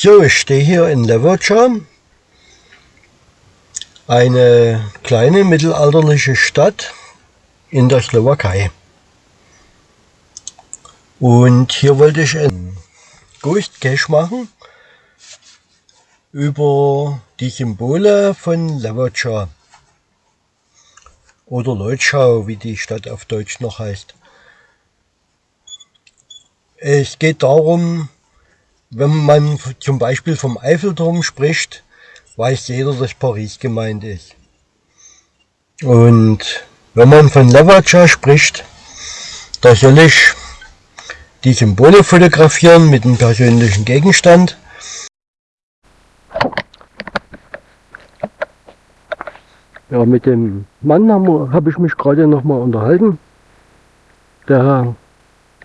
So, ich stehe hier in Levoča, eine kleine mittelalterliche Stadt in der Slowakei. Und hier wollte ich ein Ghost Cache machen über die Symbole von Levoča oder Leutschau, wie die Stadt auf Deutsch noch heißt. Es geht darum, wenn man zum Beispiel vom Eiffelturm spricht, weiß jeder, dass Paris gemeint ist. Und wenn man von Levacha spricht, da soll ich die Symbole fotografieren mit einem persönlichen Gegenstand. Ja, mit dem Mann habe hab ich mich gerade noch mal unterhalten. Der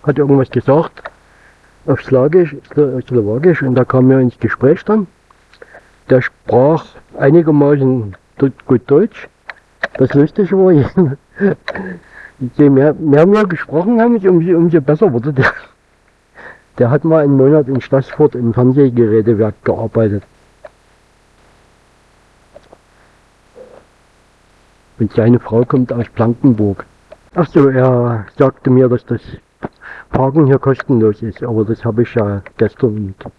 hat irgendwas gesagt auf Slawisch, Slowakisch und da kam er ins Gespräch dann. Der sprach einigermaßen gut Deutsch. Das Lustige war, je mehr, mehr wir gesprochen haben, umso, umso besser wurde der. Der hat mal einen Monat in Stassfurt im Fernsehgerätewerk gearbeitet. Und seine Frau kommt aus Blankenburg. Ach so, er sagte mir, dass das Parken hier kostenlos ist, aber das habe ich ja gestern und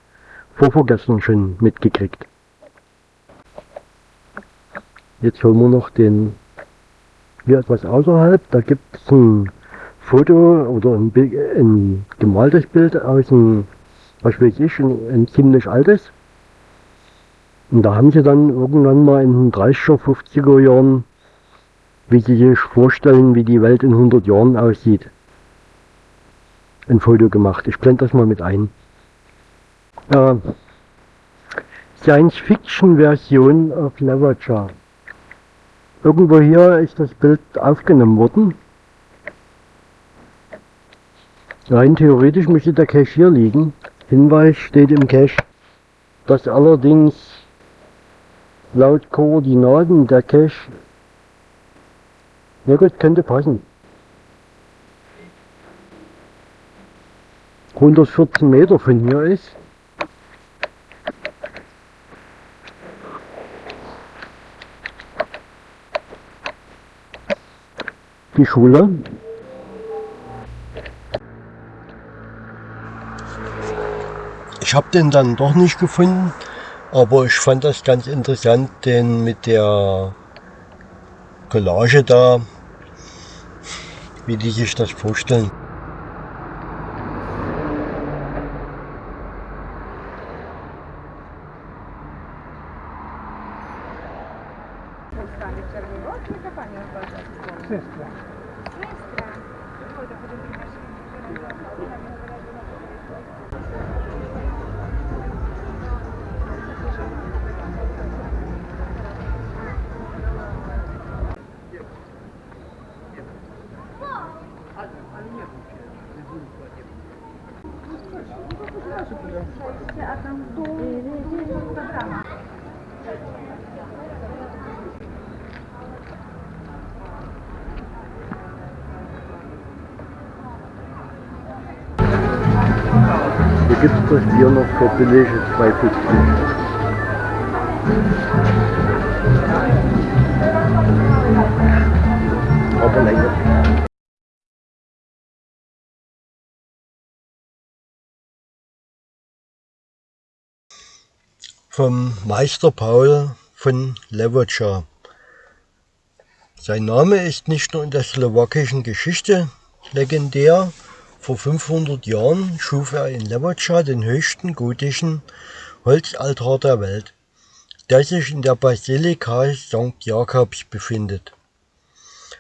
vorvorgestern schon mitgekriegt. Jetzt holen wir noch den hier etwas außerhalb, da gibt es ein Foto oder ein, ein, gemaltes Bild aus einem, was weiß ich, ein, ein ziemlich altes. Und da haben sie dann irgendwann mal in den 30er, 50er Jahren, wie sie sich vorstellen, wie die Welt in 100 Jahren aussieht ein Foto gemacht. Ich blende das mal mit ein. Äh, Science-Fiction-Version auf Leverage. Irgendwo hier ist das Bild aufgenommen worden. Rein theoretisch müsste der Cache hier liegen. Hinweis steht im Cache, dass allerdings laut Koordinaten der Cache, na gut, könnte passen. 114 Meter von hier ist. Die Schule. Ich habe den dann doch nicht gefunden, aber ich fand das ganz interessant, den mit der Collage da, wie die sich das vorstellen. Gibt es das Bier noch für billige 2,50. Aber länger. vom Meister Paul von Levoča. Sein Name ist nicht nur in der slowakischen Geschichte legendär. Vor 500 Jahren schuf er in Levoča den höchsten gotischen Holzaltar der Welt, der sich in der Basilika St. Jakobs befindet.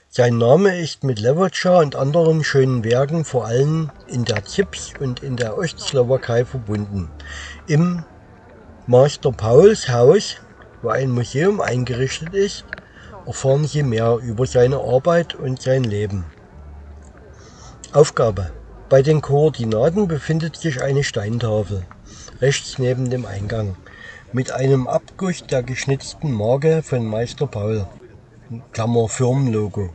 Sein Name ist mit Levoča und anderen schönen Werken vor allem in der Zips und in der Ostslowakei verbunden. Im Master Pauls Haus, wo ein Museum eingerichtet ist, erfahren Sie mehr über seine Arbeit und sein Leben. Aufgabe. Bei den Koordinaten befindet sich eine Steintafel, rechts neben dem Eingang, mit einem Abguss der geschnitzten Marke von Meister Paul, Klammer Firmenlogo,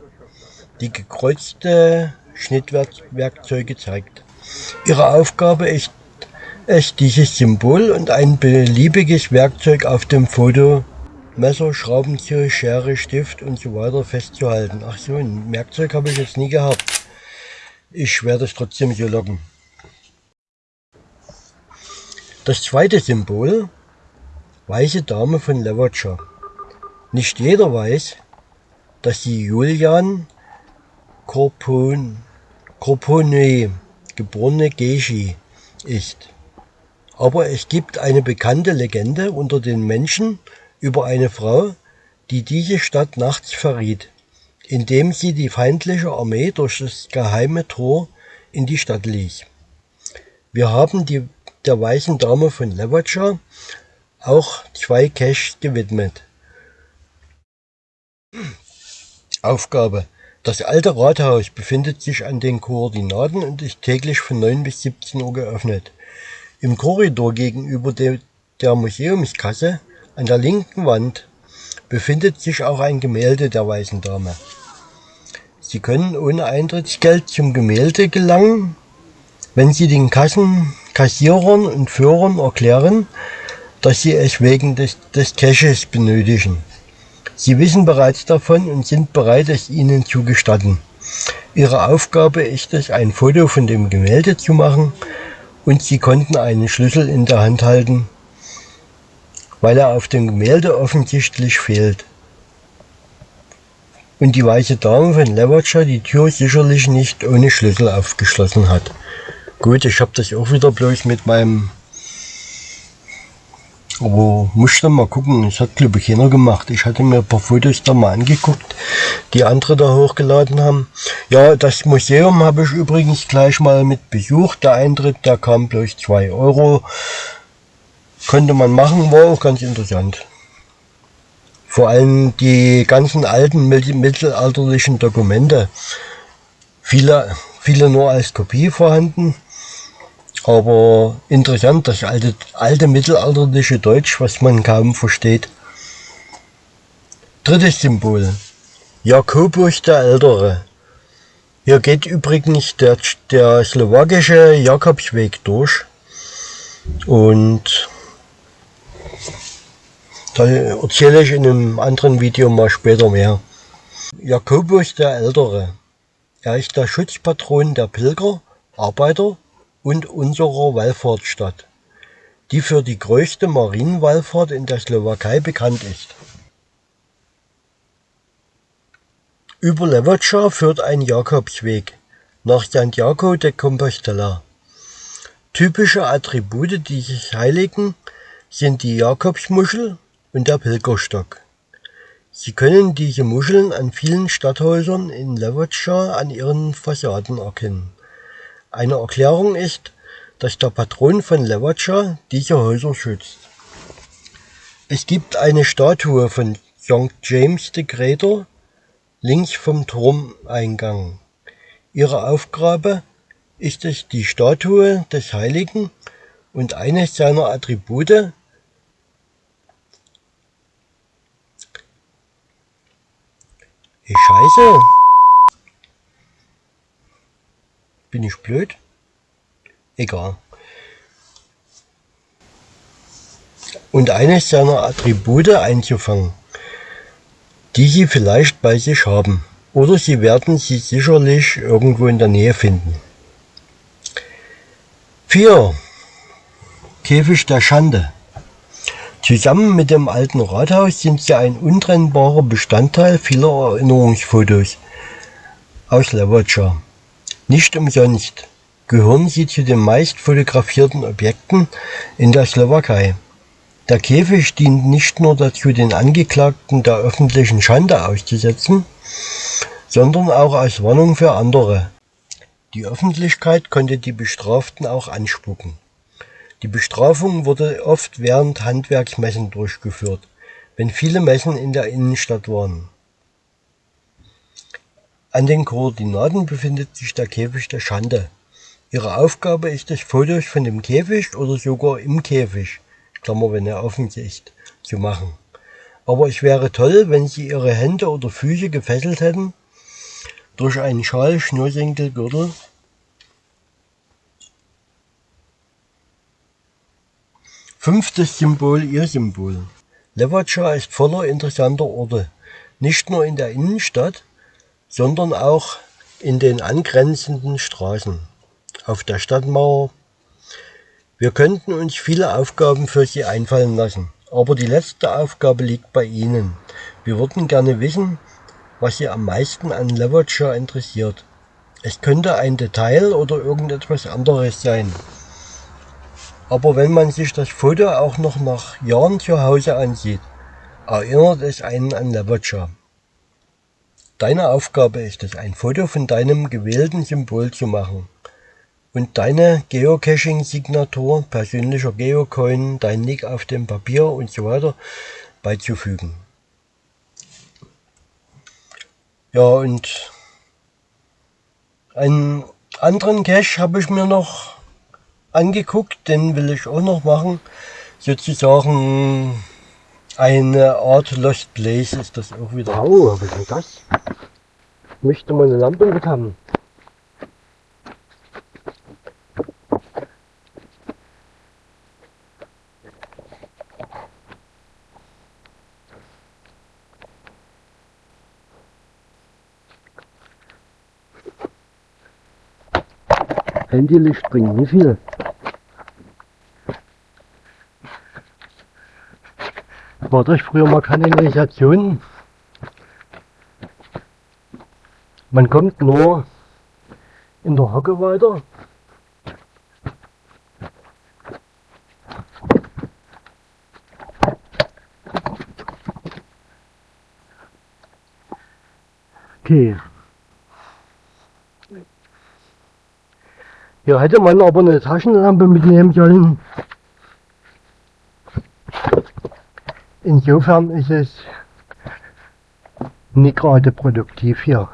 die gekreuzte Schnittwerkzeuge zeigt. Ihre Aufgabe ist es dieses Symbol und ein beliebiges Werkzeug auf dem Foto Messer, Schraubenzieher, Schere, Stift und so weiter festzuhalten. Ach so, ein Werkzeug habe ich jetzt nie gehabt. Ich werde es trotzdem so locken. Das zweite Symbol, weiße Dame von Levatscher. Nicht jeder weiß, dass sie Julian Corpon, Corpone, geborene Geschi, ist. Aber es gibt eine bekannte Legende unter den Menschen über eine Frau, die diese Stadt nachts verriet, indem sie die feindliche Armee durch das geheime Tor in die Stadt ließ. Wir haben die, der weißen Dame von Levatscha auch zwei Caches gewidmet. Aufgabe. Das alte Rathaus befindet sich an den Koordinaten und ist täglich von 9 bis 17 Uhr geöffnet. Im Korridor gegenüber de, der Museumskasse an der linken Wand befindet sich auch ein Gemälde der Weißen Dame. Sie können ohne Eintrittsgeld zum Gemälde gelangen, wenn Sie den Kassen, Kassierern und Führern erklären, dass Sie es wegen des, des Caches benötigen. Sie wissen bereits davon und sind bereit, es Ihnen zu gestatten. Ihre Aufgabe ist es, ein Foto von dem Gemälde zu machen und Sie konnten einen Schlüssel in der Hand halten, weil er auf dem Gemälde offensichtlich fehlt. Und die weiße Dame von Levatscher die Tür sicherlich nicht ohne Schlüssel aufgeschlossen hat. Gut, ich habe das auch wieder bloß mit meinem... Aber musste mal gucken, das hat glaube ich keiner gemacht. Ich hatte mir ein paar Fotos da mal angeguckt, die andere da hochgeladen haben. Ja, das Museum habe ich übrigens gleich mal mit besucht. Der Eintritt, der kam bloß 2 Euro. Könnte man machen, war auch ganz interessant. Vor allem die ganzen alten mittelalterlichen Dokumente. Viele, viele nur als Kopie vorhanden. Aber interessant, das alte, alte mittelalterliche Deutsch, was man kaum versteht. Drittes Symbol. Jakobus der Ältere. Hier geht übrigens der, der slowakische Jakobsweg durch. Und da erzähle ich in einem anderen Video mal später mehr. Jakobus der Ältere. Er ist der Schutzpatron der Pilger, Arbeiter und unserer Wallfahrtsstadt, die für die größte Marienwallfahrt in der Slowakei bekannt ist. Über Levatscha führt ein Jakobsweg nach Santiago de Compostela. Typische Attribute dieses Heiligen sind die Jakobsmuschel und der Pilgerstock. Sie können diese Muscheln an vielen Stadthäusern in Levatscha an ihren Fassaden erkennen. Eine Erklärung ist, dass der Patron von Levatscha diese Häuser schützt. Es gibt eine Statue von St. James the Greater links vom Turmeingang. Ihre Aufgabe ist es, die Statue des Heiligen und eines seiner Attribute Scheiße. Bin ich blöd? Egal. Und eines seiner Attribute einzufangen, die Sie vielleicht bei sich haben. Oder Sie werden sie sicherlich irgendwo in der Nähe finden. 4. Käfig der Schande. Zusammen mit dem alten Rathaus sind sie ein untrennbarer Bestandteil vieler Erinnerungsfotos aus Levatscha. Nicht umsonst gehören sie zu den meist fotografierten Objekten in der Slowakei. Der Käfig dient nicht nur dazu, den Angeklagten der öffentlichen Schande auszusetzen, sondern auch als Warnung für andere. Die Öffentlichkeit konnte die Bestraften auch anspucken. Die Bestrafung wurde oft während Handwerksmessen durchgeführt, wenn viele Messen in der Innenstadt waren. An den Koordinaten befindet sich der Käfig der Schande. Ihre Aufgabe ist es, Fotos von dem Käfig oder sogar im Käfig, Klammer, wenn er offen ist, zu machen. Aber es wäre toll, wenn Sie Ihre Hände oder Füße gefesselt hätten durch einen Schal, Schnürsenkel, Gürtel Fünftes Symbol, ihr Symbol. Levacha ist voller interessanter Orte. Nicht nur in der Innenstadt, sondern auch in den angrenzenden Straßen, auf der Stadtmauer. Wir könnten uns viele Aufgaben für Sie einfallen lassen, aber die letzte Aufgabe liegt bei Ihnen. Wir würden gerne wissen, was Sie am meisten an Levacha interessiert. Es könnte ein Detail oder irgendetwas anderes sein. Aber wenn man sich das Foto auch noch nach Jahren zu Hause ansieht, erinnert es einen an Levacha. Deine Aufgabe ist es, ein Foto von deinem gewählten Symbol zu machen und deine Geocaching-Signatur, persönlicher Geocoin, dein Nick auf dem Papier und so weiter beizufügen. Ja, und einen anderen Cache habe ich mir noch angeguckt, den will ich auch noch machen. Sozusagen eine Art Lost Place ist das auch wieder. Oh, was ist das? Ich möchte mal eine Lampe mit haben. Handylicht bringt nie viel. War das früher mal Kanalisation? Man kommt nur in der Hocke weiter. Okay. Hier hätte man aber eine Taschenlampe mitnehmen sollen. Insofern ist es nicht gerade produktiv hier.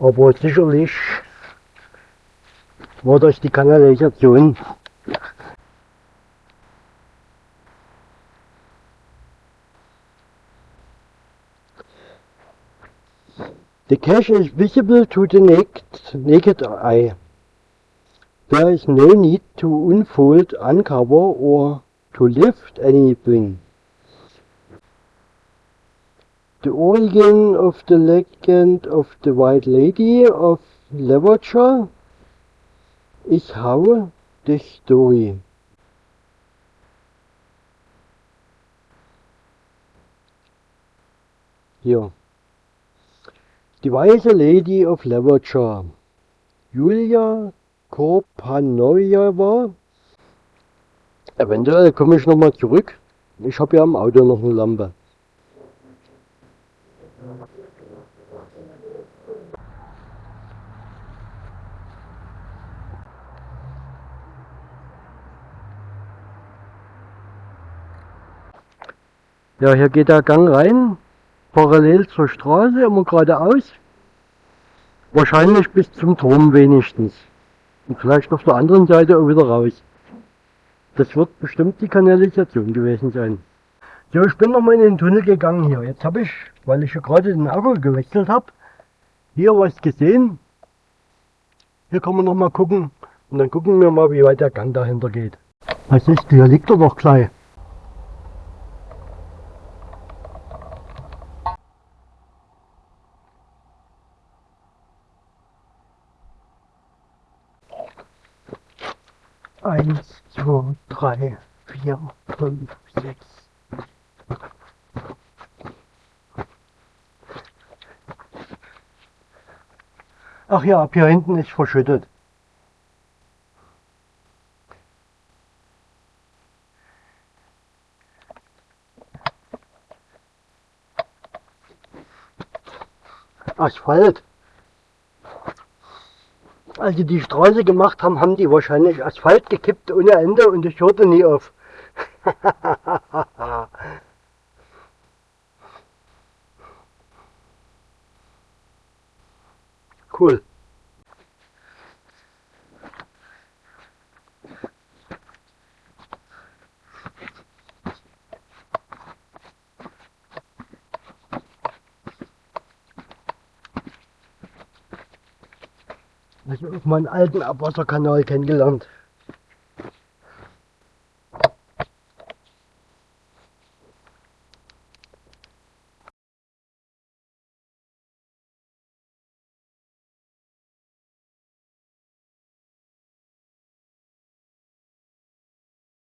Aber sicherlich war das die Kanalisation. Cache is visible to the naked, naked eye. There is no need to unfold, uncover or to lift anything. The origin of the legend of the White Lady of Levershire is how the story. Hier. Die weiße Lady of Levershire. Julia Korpanojewa. Eventuell komme ich nochmal zurück. Ich habe ja am Auto noch eine Lampe. Ja, hier geht der Gang rein, parallel zur Straße, immer geradeaus. Wahrscheinlich bis zum Turm wenigstens. Und vielleicht auf der anderen Seite auch wieder raus. Das wird bestimmt die Kanalisation gewesen sein. So, ich bin nochmal in den Tunnel gegangen hier. Jetzt habe ich, weil ich ja gerade den Akku gewechselt habe, hier was gesehen. Hier kann man nochmal gucken. Und dann gucken wir mal, wie weit der Gang dahinter geht. Was ist, hier liegt er doch gleich. Eins, zwei, drei, vier, fünf, sechs. Ach ja, ab hier hinten ist verschüttet. Asphalt. Als sie die Straße gemacht haben, haben die wahrscheinlich Asphalt gekippt ohne Ende und ich hörte nie auf. Also auf meinen alten Abwasserkanal kennengelernt.